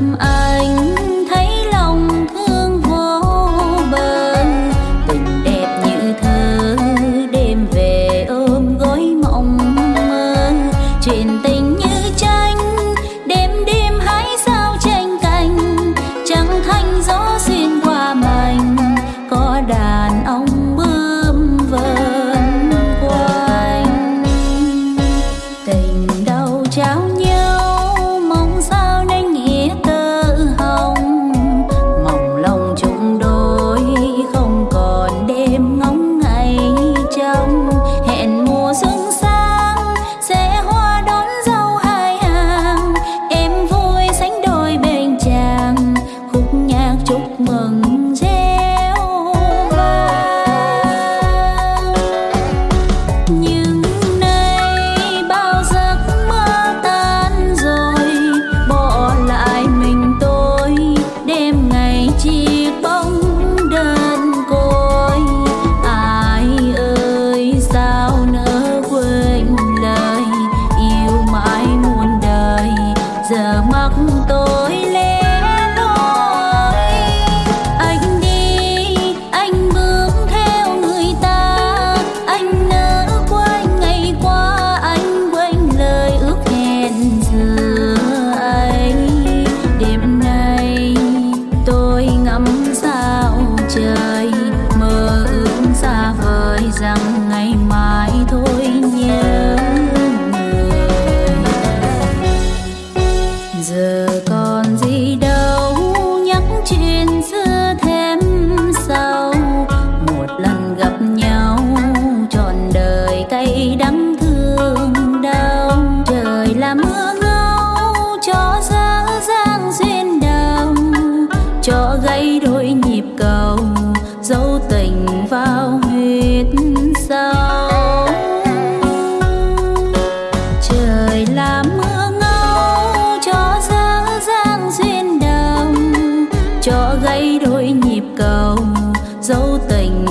up vào hết sao trời làm mưa ngâu, cho dơ giang duyên đồng cho gây đôi nhịp cầu, dấu tình